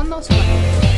こんなお仕事